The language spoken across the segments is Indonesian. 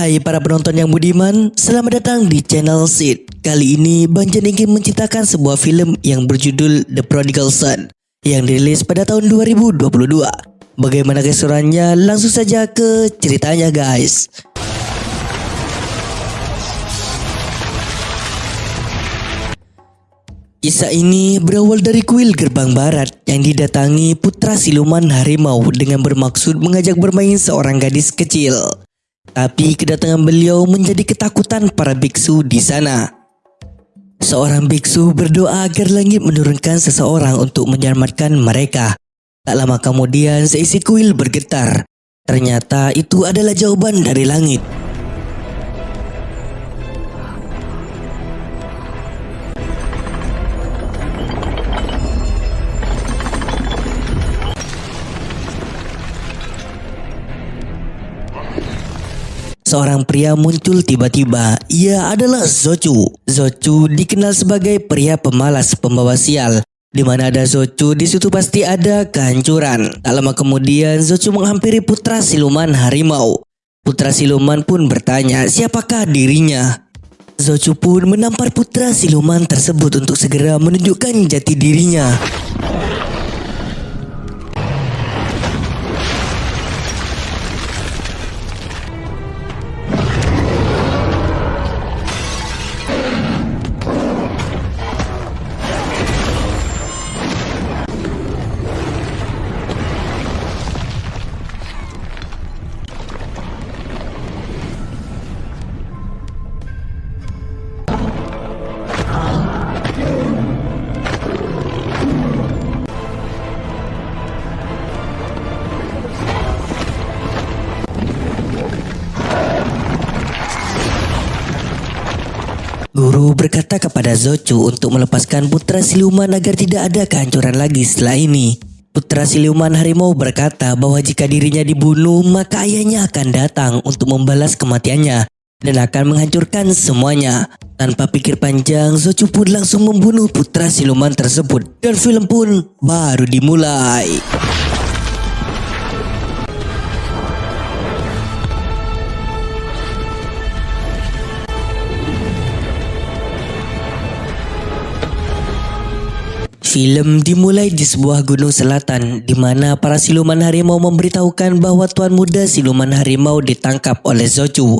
Hai para penonton yang budiman, selamat datang di channel Sid. Kali ini Bang Jan ingin menciptakan sebuah film yang berjudul The Prodigal Son yang dirilis pada tahun 2022. Bagaimana keseruannya? Langsung saja ke ceritanya guys. Kisah ini berawal dari kuil gerbang barat yang didatangi putra siluman harimau dengan bermaksud mengajak bermain seorang gadis kecil. Tapi kedatangan beliau menjadi ketakutan para biksu di sana. Seorang biksu berdoa agar langit menurunkan seseorang untuk menyelamatkan mereka. Tak lama kemudian seisi kuil bergetar. Ternyata itu adalah jawaban dari langit. Seorang pria muncul tiba-tiba. Ia adalah Zochu. Zochu dikenal sebagai pria pemalas pembawa sial. Di mana ada Zochu, di situ pasti ada kehancuran. Tak lama kemudian, Zochu menghampiri putra siluman harimau. Putra siluman pun bertanya, siapakah dirinya? Zochu pun menampar putra siluman tersebut untuk segera menunjukkan jati dirinya. Guru berkata kepada Zochu untuk melepaskan putra siluman agar tidak ada kehancuran lagi setelah ini. Putra siluman harimau berkata bahwa jika dirinya dibunuh maka ayahnya akan datang untuk membalas kematiannya dan akan menghancurkan semuanya. Tanpa pikir panjang, Zochu pun langsung membunuh putra siluman tersebut dan film pun baru dimulai. Film dimulai di sebuah gunung selatan di mana para siluman harimau memberitahukan bahwa tuan muda siluman harimau ditangkap oleh Zochu.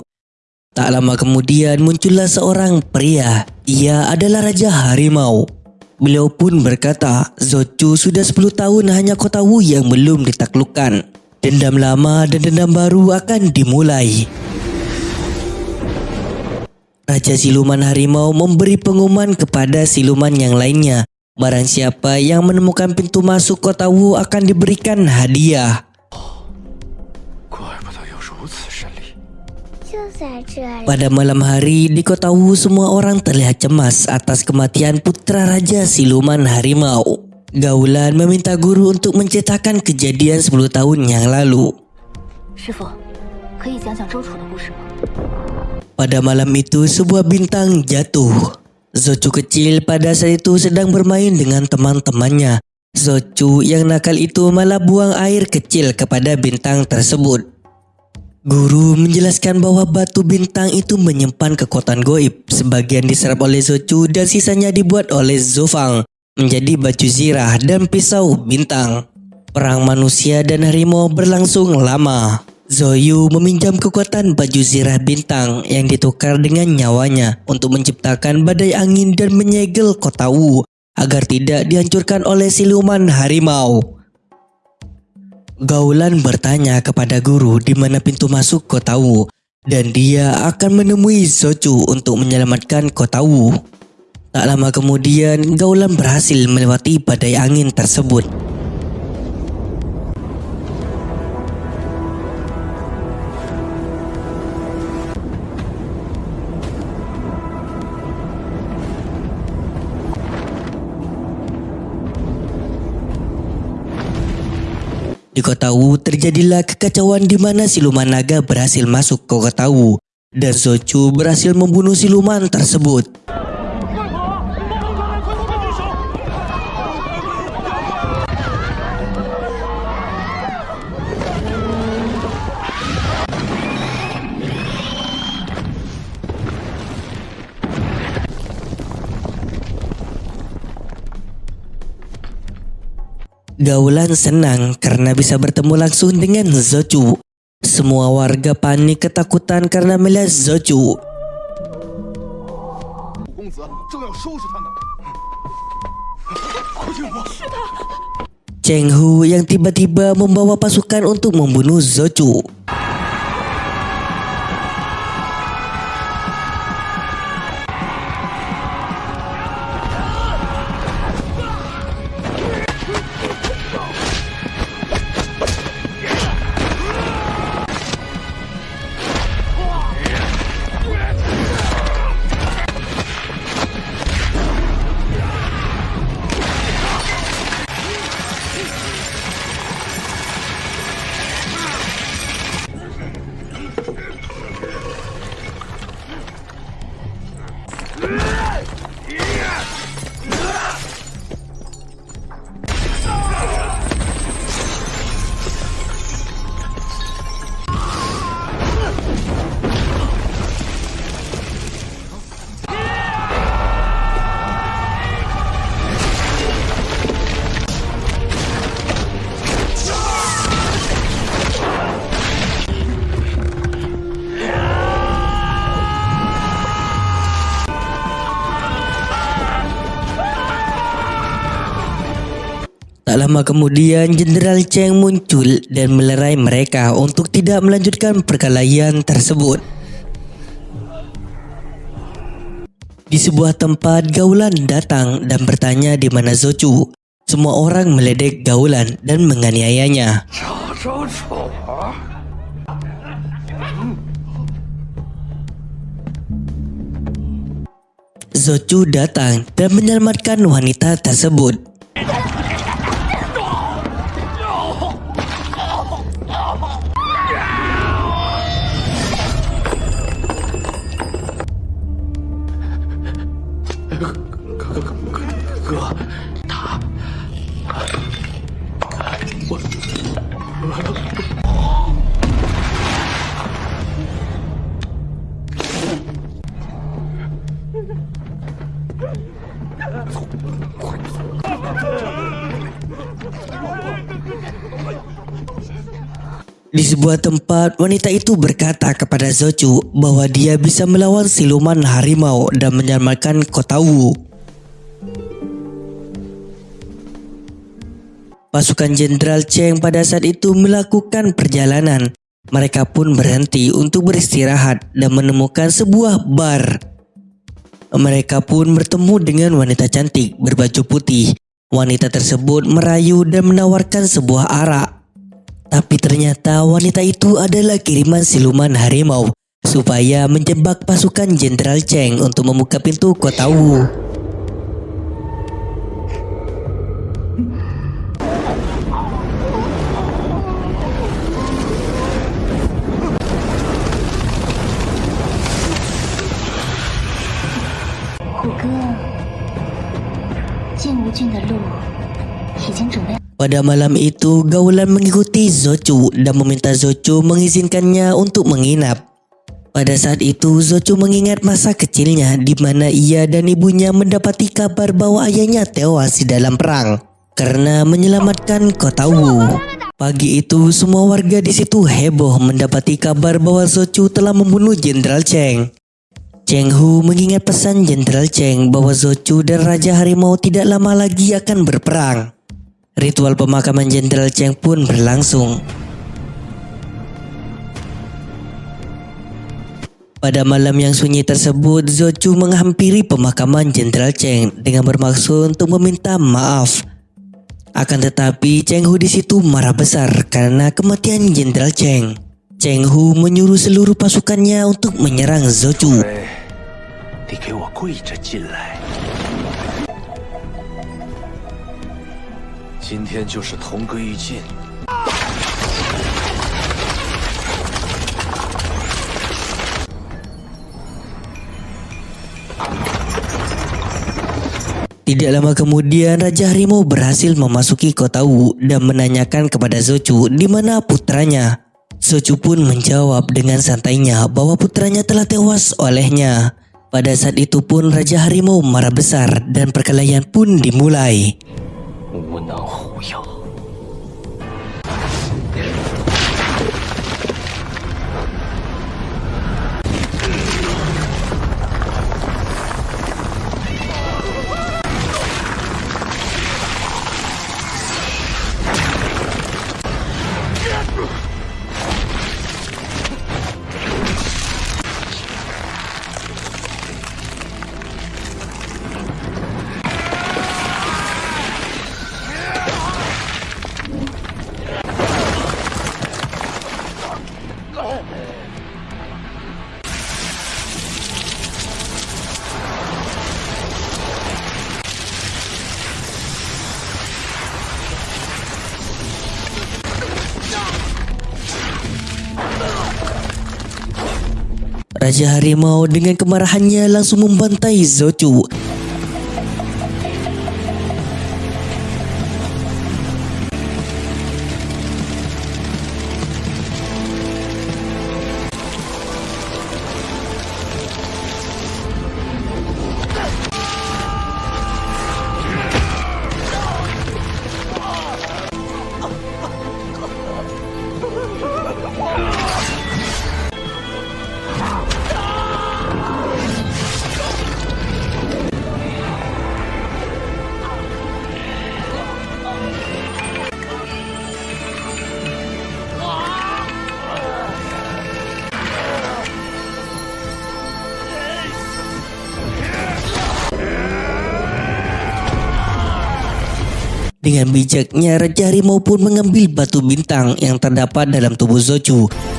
Tak lama kemudian muncullah seorang pria. Ia adalah Raja Harimau. Beliau pun berkata, Zochu sudah 10 tahun hanya kota Wu yang belum ditaklukkan. Dendam lama dan dendam baru akan dimulai. Raja Siluman Harimau memberi pengumuman kepada siluman yang lainnya Barang siapa yang menemukan pintu masuk kota Wu akan diberikan hadiah. Pada malam hari di kota Wu semua orang terlihat cemas atas kematian putra raja siluman harimau. Gaulan meminta guru untuk menceritakan kejadian 10 tahun yang lalu. Pada malam itu sebuah bintang jatuh. Zochu kecil pada saat itu sedang bermain dengan teman-temannya. Zochu yang nakal itu malah buang air kecil kepada bintang tersebut. Guru menjelaskan bahwa batu bintang itu menyimpan kekuatan goib. Sebagian diserap oleh Zochu dan sisanya dibuat oleh Zofang menjadi baju zirah dan pisau bintang. Perang manusia dan harimau berlangsung lama. Zoyu meminjam kekuatan baju zirah bintang yang ditukar dengan nyawanya untuk menciptakan badai angin dan menyegel kota Wu agar tidak dihancurkan oleh siluman harimau. Gaulan bertanya kepada guru di mana pintu masuk kota Wu dan dia akan menemui Zochu untuk menyelamatkan kota Wu. Tak lama kemudian Gaulan berhasil melewati badai angin tersebut. Di kota Wu terjadilah kekacauan di mana siluman naga berhasil masuk ke kota Wu dan Zochu berhasil membunuh siluman tersebut. Pergaulan senang karena bisa bertemu langsung dengan Zocu. Semua warga panik ketakutan karena melihat Zocu. Cheng Hu yang tiba-tiba membawa pasukan untuk membunuh Zocu. Zochu. Tak lama kemudian Jenderal Cheng muncul dan melerai mereka untuk tidak melanjutkan perkelahian tersebut. Di sebuah tempat Gaulan datang dan bertanya di mana Zocu. Semua orang meledek Gaulan dan menganiayanya. Zocu datang dan menyelamatkan wanita tersebut. Sebuah tempat, wanita itu berkata kepada Zochu bahwa dia bisa melawan siluman harimau dan menyelamatkan kota Wu. Pasukan Jenderal Cheng pada saat itu melakukan perjalanan. Mereka pun berhenti untuk beristirahat dan menemukan sebuah bar. Mereka pun bertemu dengan wanita cantik berbaju putih. Wanita tersebut merayu dan menawarkan sebuah arak. Tapi ternyata wanita itu adalah kiriman siluman harimau supaya menjebak pasukan Jenderal Cheng untuk membuka pintu kota Wu. “ Pada malam itu, Gaulan mengikuti Zochu dan meminta Zochu mengizinkannya untuk menginap. Pada saat itu, Zochu mengingat masa kecilnya di mana ia dan ibunya mendapati kabar bahwa ayahnya tewas di dalam perang karena menyelamatkan kota Wu. Pagi itu, semua warga di situ heboh mendapati kabar bahwa Zochu telah membunuh Jenderal Cheng. Cheng Hu mengingat pesan Jenderal Cheng bahwa Zochu dan Raja Harimau tidak lama lagi akan berperang. Ritual pemakaman Jenderal Cheng pun berlangsung. Pada malam yang sunyi tersebut, Zochu menghampiri pemakaman Jenderal Cheng dengan bermaksud untuk meminta maaf. Akan tetapi, Cheng Hu di situ marah besar karena kematian Jenderal Cheng. Cheng Hu menyuruh seluruh pasukannya untuk menyerang Zochu. 哎，你给我跪着进来。 今天就是同归于尽。 Tidak lama kemudian Raja Harimau berhasil memasuki kota Wu dan menanyakan kepada Zochu di mana putranya. Zochu pun menjawab dengan santainya bahwa putranya telah tewas olehnya. Pada saat itu pun Raja Harimau marah besar dan perkelahian pun dimulai. 无能护佑 Raja Harimau dengan kemarahannya langsung membantai Zochu. Dengan bijaknya Raja Harimau pun mengambil batu bintang yang terdapat dalam tubuh Zochu. “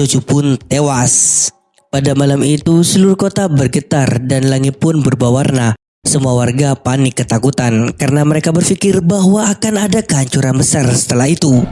Zochu pun tewas. Pada malam itu seluruh kota bergetar dan langit pun berubah warna. Semua warga panik ketakutan karena mereka berpikir bahwa akan ada kehancuran besar setelah itu.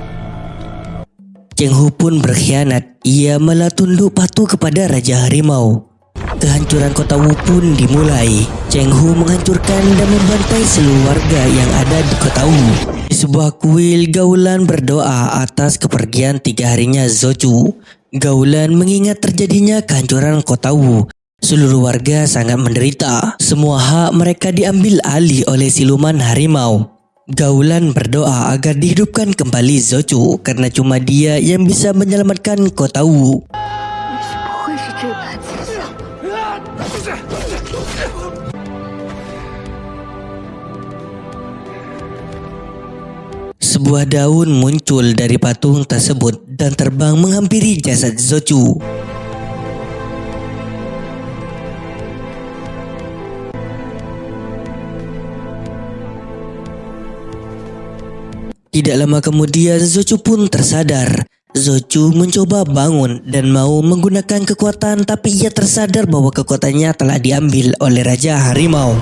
Cheng Hu pun berkhianat. Ia malah tunduk patuh kepada Raja Harimau. Kehancuran kota Wu pun dimulai. Cheng Hu menghancurkan dan membantai seluruh warga yang ada di kota Wu. Di sebuah kuil, Gaulan berdoa atas kepergian tiga harinya Zochu. Gaulan mengingat terjadinya kehancuran kota Wu. Seluruh warga sangat menderita. Semua hak mereka diambil alih oleh siluman harimau. Gaulan berdoa agar dihidupkan kembali Zochu karena cuma dia yang bisa menyelamatkan kota Wu. Sebuah daun muncul dari patung tersebut dan terbang menghampiri jasad Zochu. Tidak lama kemudian Zochu pun tersadar. Zochu mencoba bangun dan mau menggunakan kekuatan tapi ia tersadar bahwa kekuatannya telah diambil oleh Raja Harimau.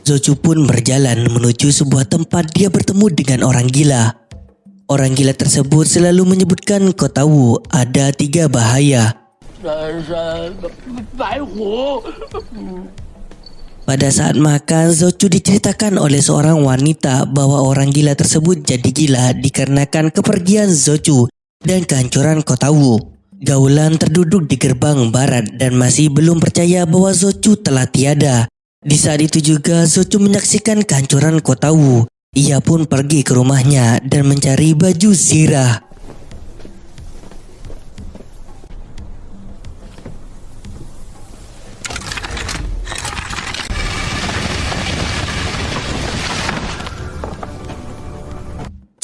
Zocu pun berjalan menuju sebuah tempat dia bertemu dengan orang gila. Orang gila tersebut selalu menyebutkan kau tahu ada tiga bahaya. Pada saat makan, Zocu diceritakan oleh seorang wanita bahwa orang gila tersebut jadi gila dikarenakan kepergian Zocu dan kehancuran Kotawu. Gaulan terduduk di gerbang barat dan masih belum percaya bahwa Zocu telah tiada. Di saat itu juga Zochu menyaksikan kehancuran kota Wu. Ia pun pergi ke rumahnya dan mencari baju zirah.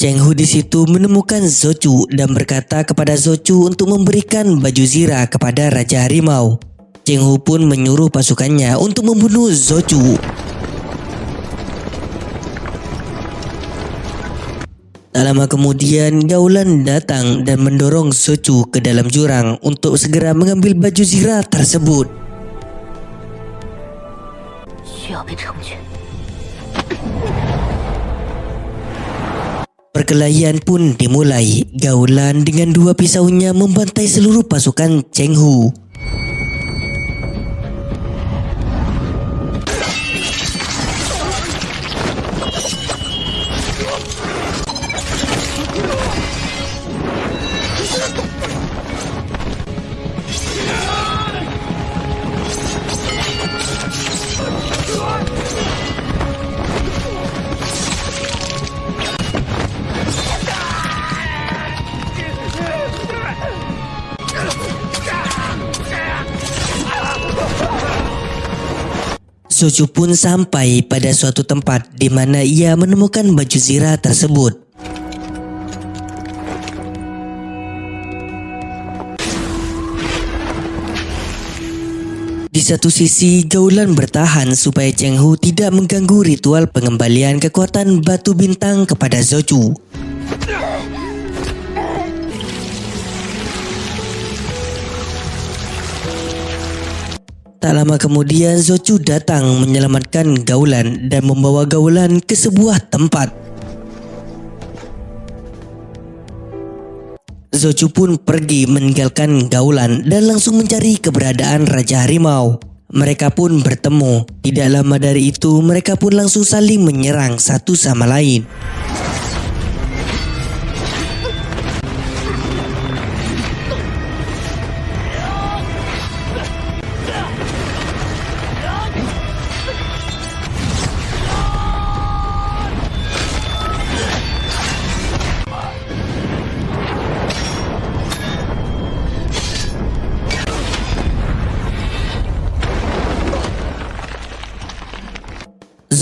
Cheng Hu di situ menemukan Zochu dan berkata kepada Zochu untuk memberikan baju zirah kepada Raja Harimau. Cheng Hu pun menyuruh pasukannya untuk membunuh Zochu. Tak lama kemudian, Gaulan datang dan mendorong Zochu ke dalam jurang untuk segera mengambil baju zirah tersebut. Perkelahian pun dimulai. Gaulan dengan dua pisaunya membantai seluruh pasukan Cheng Hu. Zochu pun sampai pada suatu tempat di mana ia menemukan baju zirah tersebut. Di satu sisi, Gaulan bertahan supaya Cheng Hu tidak mengganggu ritual pengembalian kekuatan batu bintang kepada Zochu. Tak lama kemudian Zochu datang menyelamatkan Gaulan dan membawa Gaulan ke sebuah tempat. Zochu pun pergi meninggalkan Gaulan dan langsung mencari keberadaan Raja Harimau. Mereka pun bertemu. Tidak lama dari itu mereka pun langsung saling menyerang satu sama lain.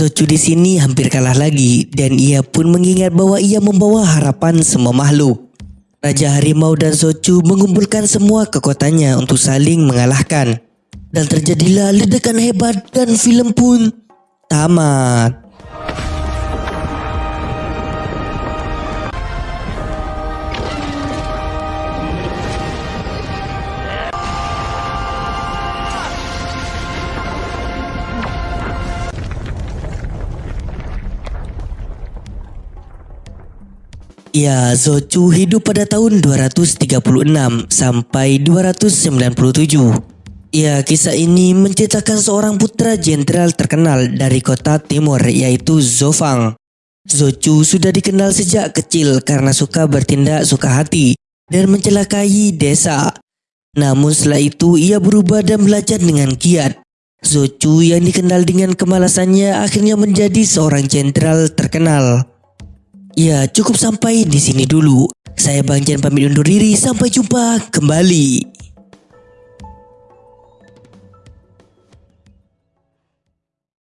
Zochu di sini hampir kalah lagi dan ia pun mengingat bahwa ia membawa harapan semua makhluk. Raja Harimau dan Zochu mengumpulkan semua kekuatannya untuk saling mengalahkan. Dan terjadilah ledakan hebat dan film pun tamat. Ya, Zochu hidup pada tahun 236 sampai 297. Ya, kisah ini menceritakan seorang putra jenderal terkenal dari kota timur yaitu Zofang. Zochu sudah dikenal sejak kecil karena suka bertindak suka hati dan mencelakai desa. Namun setelah itu ia berubah dan belajar dengan giat. Zochu yang dikenal dengan kemalasannya akhirnya menjadi seorang jenderal terkenal. Ya, cukup sampai di sini dulu. Saya Bang Jan pamit undur diri. Sampai jumpa kembali.